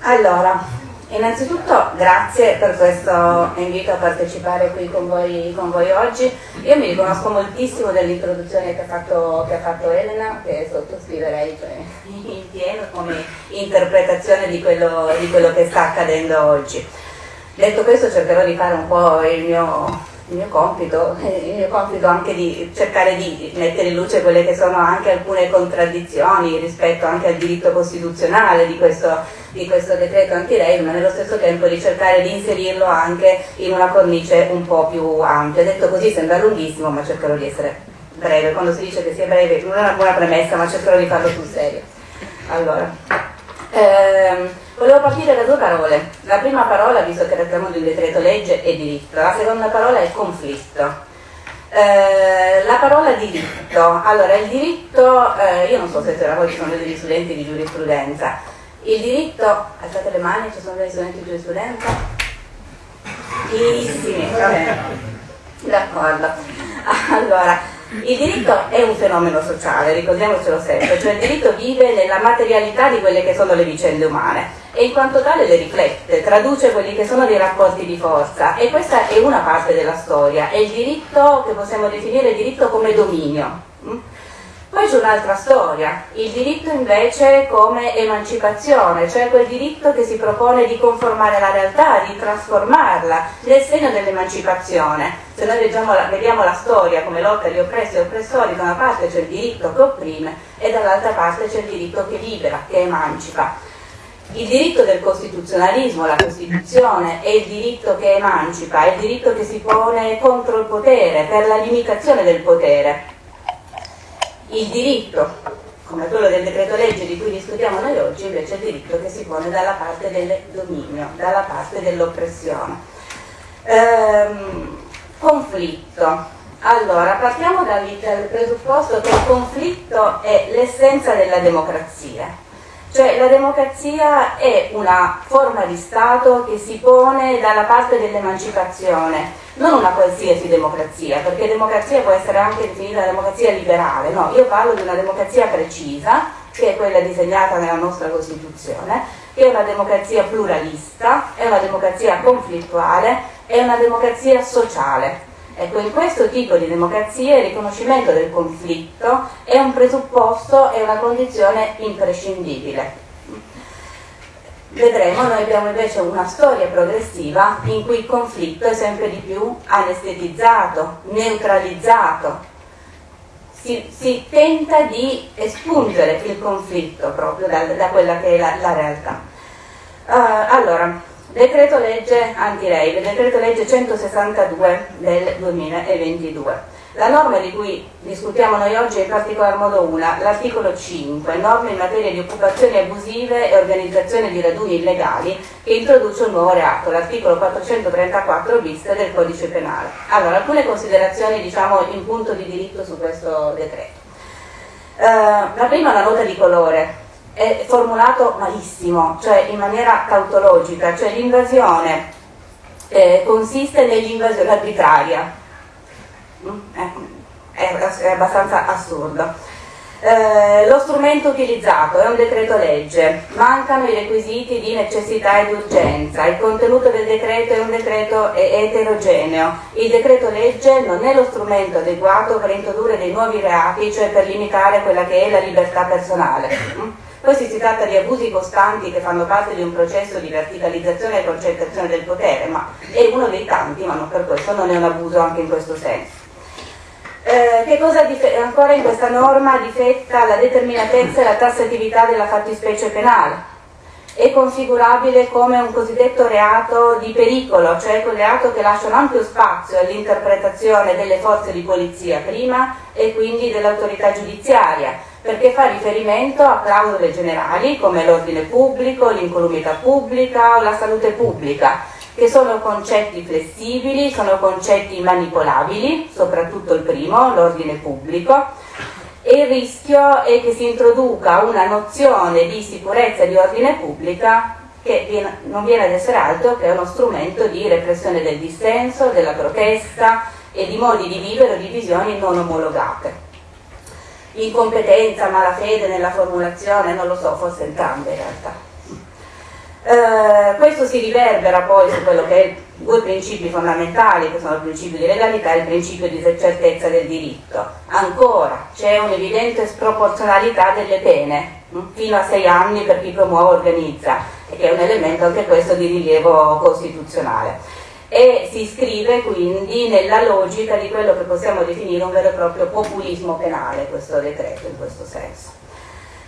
Allora, innanzitutto grazie per questo invito a partecipare qui con voi, con voi oggi. Io mi riconosco moltissimo dell'introduzione che che ha fatto Elena, che sottoscriverei cioè, in pieno come interpretazione di quello, di quello che sta accadendo oggi. Detto questo cercherò di fare un po' il mio il mio compito, il mio compito anche di cercare di mettere in luce quelle che sono anche alcune contraddizioni rispetto anche al diritto costituzionale di questo, di questo decreto anti-rave, ma nello stesso tempo di cercare di inserirlo anche in una cornice un po' più ampia. Detto così sembra lunghissimo, ma cercherò di essere breve. Quando si dice che sia breve non è una buona premessa, ma cercherò di farlo sul serio. Allora, ehm, Volevo partire da due parole. La prima parola, visto che trattiamo di un decreto legge, è diritto. La seconda parola è conflitto. Eh, la parola diritto. Allora, il diritto, eh, io non so se tra voi ci sono degli studenti di giurisprudenza. Il diritto, alzate le mani, ci sono degli studenti di giurisprudenza? Pochissimi, va bene. D'accordo. Allora, il diritto è un fenomeno sociale, ricordiamocelo sempre, cioè il diritto vive nella materialità di quelle che sono le vicende umane e in quanto tale le riflette, traduce quelli che sono dei rapporti di forza e questa è una parte della storia, è il diritto che possiamo definire diritto come dominio. Poi c'è un'altra storia, il diritto invece come emancipazione, cioè quel diritto che si propone di conformare la realtà, di trasformarla nel segno dell'emancipazione. Se noi la, vediamo la storia come lotta di oppressi e oppressori, da una parte c'è il diritto che opprime e dall'altra parte c'è il diritto che libera, che emancipa. Il diritto del costituzionalismo, la Costituzione, è il diritto che emancipa, è il diritto che si pone contro il potere, per la limitazione del potere il diritto, come quello del decreto legge di cui discutiamo noi oggi, invece è il diritto che si pone dalla parte del dominio, dalla parte dell'oppressione. Ehm, conflitto. Allora, partiamo dal, presupposto che il conflitto è l'essenza della democrazia. Cioè la democrazia è una forma di Stato che si pone dalla parte dell'emancipazione, non una qualsiasi democrazia, perché democrazia può essere anche definita democrazia liberale, no, io parlo di una democrazia precisa, che è quella disegnata nella nostra Costituzione, che è una democrazia pluralista, è una democrazia conflittuale, è una democrazia sociale. Ecco, in questo tipo di democrazia il riconoscimento del conflitto è un presupposto, è una condizione imprescindibile. Vedremo, noi abbiamo invece una storia progressiva in cui il conflitto è sempre di più anestetizzato, neutralizzato. Si, si tenta di espungere il conflitto proprio da, da quella che è la, la realtà. Uh, allora, Decreto legge anti-rave, decreto legge 162 del 2022. La norma di cui discutiamo noi oggi è in particolar modo una, l'articolo 5, norme in materia di occupazioni abusive e organizzazione di raduni illegali, che introduce un nuovo reato, l'articolo 434 bis del codice penale. Allora, alcune considerazioni diciamo in punto di diritto su questo decreto. Uh, la prima è una nota di colore, è formulato malissimo, cioè in maniera tautologica, cioè l'invasione eh, consiste nell'invasione arbitraria. Mm? È, è, abbastanza assurdo. Eh, lo strumento utilizzato è un decreto legge, mancano i requisiti di necessità ed urgenza, il contenuto del decreto è un decreto eterogeneo, il decreto legge non è lo strumento adeguato per introdurre dei nuovi reati, cioè per limitare quella che è la libertà personale. Questi si tratta di abusi costanti che fanno parte di un processo di verticalizzazione e concentrazione del potere, ma è uno dei tanti, ma non per questo non è un abuso anche in questo senso. Eh, che cosa ancora in questa norma difetta la determinatezza e la tassatività della fattispecie penale? È configurabile come un cosiddetto reato di pericolo, cioè quel reato che lascia un ampio spazio all'interpretazione delle forze di polizia prima e quindi dell'autorità giudiziaria, perché fa riferimento a clausole generali come l'ordine pubblico, l'incolumità pubblica o la salute pubblica, che sono concetti flessibili, sono concetti manipolabili, soprattutto il primo, l'ordine pubblico, e il rischio è che si introduca una nozione di sicurezza di ordine pubblica che non viene ad essere altro che uno strumento di repressione del dissenso, della protesta e di modi di vivere o di visioni non omologate incompetenza, malafede nella formulazione, non lo so, forse entrambe in realtà. Eh, questo si riverbera poi su quello che è due principi fondamentali che sono il principio di legalità e il principio di certezza del diritto. Ancora c'è un'evidente sproporzionalità delle pene, hm, fino a sei anni per chi promuove organizza, che è un elemento anche questo di rilievo costituzionale. E si iscrive quindi nella logica di quello che possiamo definire un vero e proprio populismo penale, questo decreto in questo senso.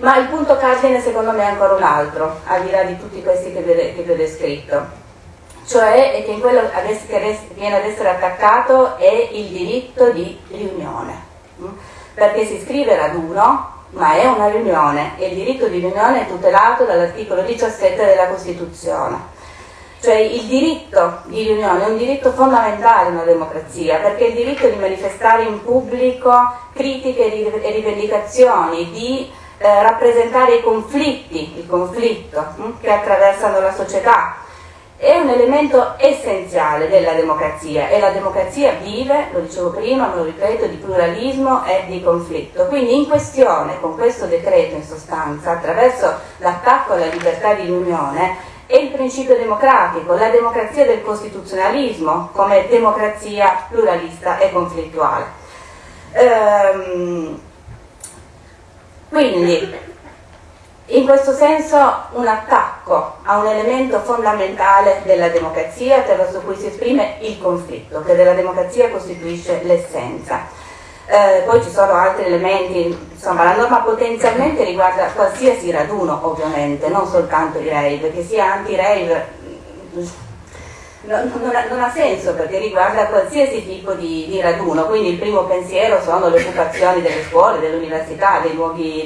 Ma il punto cardine secondo me è ancora un altro, al di là di tutti questi che vi ho descritto, cioè che in quello che viene ad essere attaccato è il diritto di riunione, perché si scrive raduno, ma è una riunione e il diritto di riunione è tutelato dall'articolo 17 della Costituzione. Cioè il diritto di riunione è un diritto fondamentale in una democrazia, perché il diritto di manifestare in pubblico critiche e rivendicazioni, di eh, rappresentare i conflitti, il conflitto hm, che attraversano la società, è un elemento essenziale della democrazia e la democrazia vive, lo dicevo prima, lo ripeto, di pluralismo e di conflitto. Quindi in questione, con questo decreto in sostanza, attraverso l'attacco alla libertà di riunione, è il principio democratico, la democrazia del costituzionalismo come democrazia pluralista e conflittuale. Ehm, quindi in questo senso un attacco a un elemento fondamentale della democrazia attraverso cui si esprime il conflitto, che della democrazia costituisce l'essenza. Eh, poi ci sono altri elementi, insomma la norma potenzialmente riguarda qualsiasi raduno ovviamente, non soltanto i rave, che sia anti-rave non, non, ha, non, ha, senso perché riguarda qualsiasi tipo di, di, raduno, quindi il primo pensiero sono le occupazioni delle scuole, delle università, dei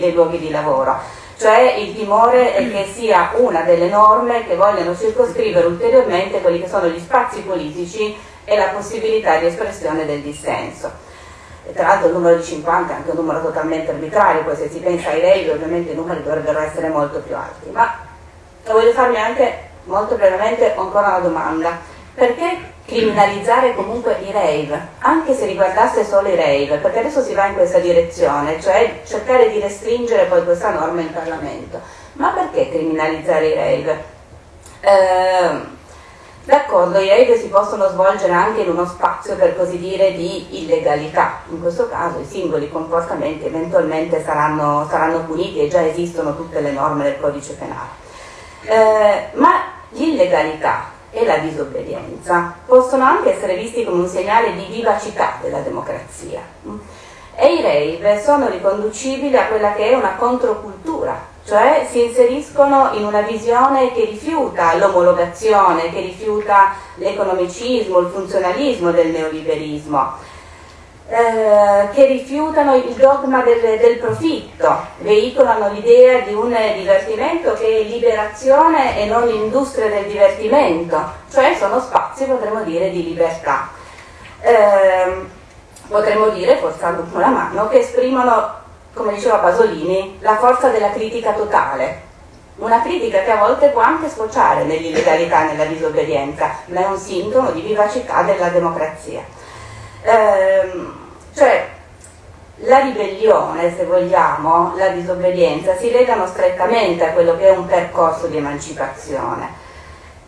dei luoghi di lavoro cioè il timore è che sia una delle norme che vogliono circoscrivere ulteriormente quelli che sono gli spazi politici e la possibilità di espressione del dissenso. E tra l'altro il numero di 50 è anche un numero totalmente arbitrario, poi se si pensa ai rei ovviamente i numeri dovrebbero essere molto più alti. Ma voglio farmi anche molto brevemente ancora una domanda. Perché criminalizzare comunque i rave, anche se riguardasse solo i rave, perché adesso si va in questa direzione, cioè cercare di restringere poi questa norma in Parlamento. Ma perché criminalizzare i rave? Eh, D'accordo, i rave si possono svolgere anche in uno spazio per così dire di illegalità, in questo caso i singoli comportamenti eventualmente saranno, saranno puniti e già esistono tutte le norme del codice penale. Eh, ma l'illegalità e la disobbedienza possono anche essere visti come un segnale di vivacità della democrazia. E i rave sono riconducibili a quella che è una controcultura, cioè si inseriscono in una visione che rifiuta l'omologazione, che rifiuta l'economicismo, il funzionalismo del neoliberismo eh, che rifiutano il dogma del, del, profitto, veicolano l'idea di un divertimento che è liberazione e non industria del divertimento, cioè sono spazi, potremmo dire, di libertà. Eh, potremmo dire, forzando un po' la mano, che esprimono, come diceva Pasolini, la forza della critica totale, una critica che a volte può anche sfociare nell'illegalità e nella disobbedienza, ma è un sintomo di vivacità della democrazia. Ehm, cioè, la ribellione, se vogliamo, la disobbedienza, si legano strettamente a quello che è un percorso di emancipazione.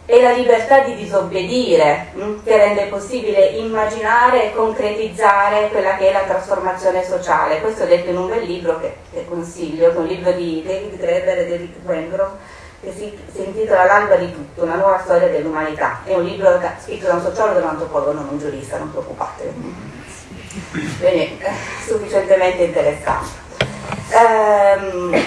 È la libertà di disobbedire hm, che rende possibile immaginare e concretizzare quella che è la trasformazione sociale. Questo è detto in un bel libro che, che consiglio, che è un libro di David Graeber e David Wengrow, che si, si intitola L'alba di tutto, una nuova storia dell'umanità. È un libro scritto da un sociologo e da un antropologo, non un giurista, non preoccupatevi. Quindi è sufficientemente interessante. Ehm,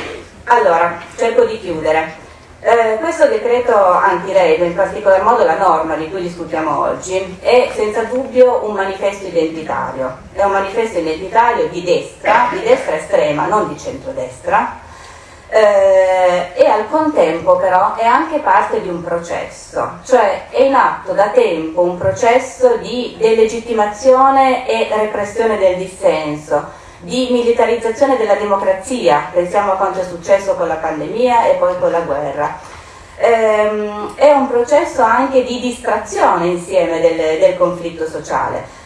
allora, cerco di chiudere. Eh, questo decreto anti-rave, in particolar modo la norma di cui discutiamo oggi, è senza dubbio un manifesto identitario. È un manifesto identitario di destra, di destra estrema, non di centrodestra, eh, e al contempo però è anche parte di un processo, cioè è in atto da tempo un processo di delegittimazione e repressione del dissenso, di militarizzazione della democrazia, pensiamo a quanto è successo con la pandemia e poi con la guerra. Ehm, è un processo anche di distrazione insieme del, del conflitto sociale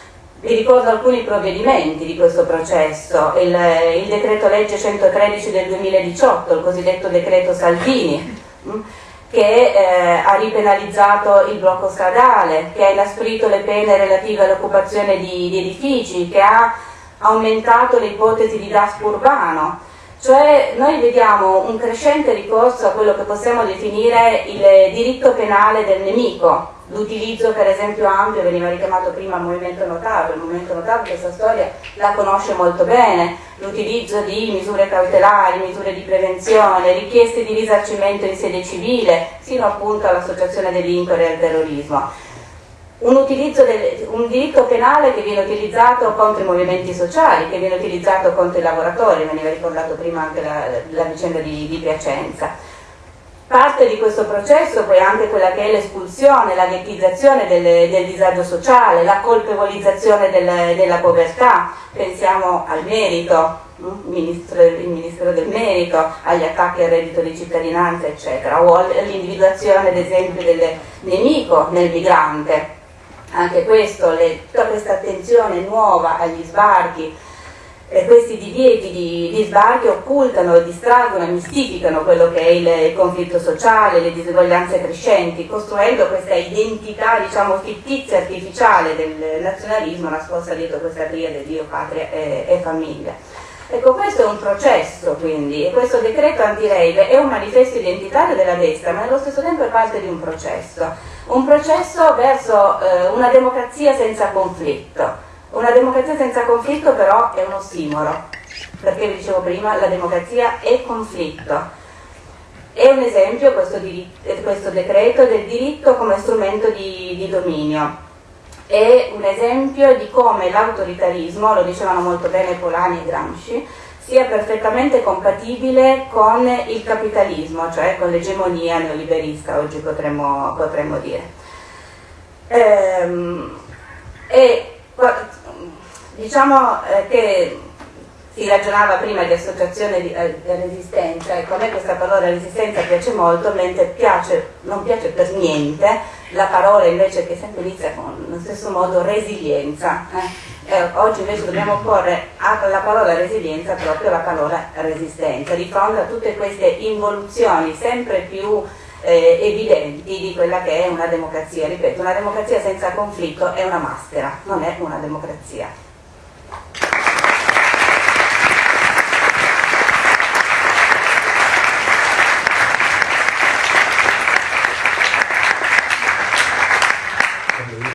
vi ricordo alcuni provvedimenti di questo processo, il, il decreto legge 113 del 2018, il cosiddetto decreto Salvini, mm, che eh, ha ripenalizzato il blocco stradale, che ha inasprito le pene relative all'occupazione di, di edifici, che ha aumentato le ipotesi di DASP urbano, cioè noi vediamo un crescente ricorso a quello che possiamo definire il diritto penale del nemico, l'utilizzo per esempio ampio, veniva richiamato prima movimento notato, il movimento notato questa storia la conosce molto bene, l'utilizzo di misure cautelari, misure di prevenzione, richieste di risarcimento in sede civile, sino appunto all'associazione delinquere e al terrorismo. Un, del, un, diritto penale che viene utilizzato contro i movimenti sociali, che viene utilizzato contro i lavoratori, veniva ricordato prima anche la, la vicenda di, di, Piacenza. Parte di questo processo poi anche quella che è l'espulsione, la ghettizzazione del, del, disagio sociale, la colpevolizzazione del, della povertà, pensiamo al merito, il ministro, il ministro, del merito, agli attacchi al reddito di cittadinanza, eccetera, o all'individuazione, ad esempio, del nemico nel migrante. Anche questo, le, tutta questa attenzione nuova agli sbarchi, eh, questi divieti di, di, sbarchi occultano, distraggono, mistificano quello che è il, il, conflitto sociale, le diseguaglianze crescenti, costruendo questa identità diciamo, fittizia, artificiale del nazionalismo nascosta dietro questa triade Dio, patria e, e famiglia. Ecco, questo è un processo quindi, e questo decreto anti-rave è un manifesto identitario della destra, ma allo stesso tempo è parte di un processo un processo verso eh, una democrazia senza conflitto. Una democrazia senza conflitto però è un ossimoro, perché vi dicevo prima, la democrazia è conflitto. È un esempio questo, diritto, questo decreto del diritto come strumento di, di dominio. È un esempio di come l'autoritarismo, lo dicevano molto bene Polani e Gramsci, sia perfettamente compatibile con il capitalismo, cioè con l'egemonia neoliberista, oggi potremmo, potremmo dire. Ehm, e diciamo eh, che si ragionava prima di associazione di, eh, di resistenza, ecco a me questa parola resistenza piace molto, mentre piace, non piace per niente la parola invece che sempre inizia con lo stesso modo resilienza. Eh? Eh, oggi invece dobbiamo porre alla parola resilienza proprio la parola resistenza, di fronte a tutte queste involuzioni sempre più eh, evidenti di quella che è una democrazia. Ripeto, una democrazia senza conflitto è una maschera, non è una democrazia.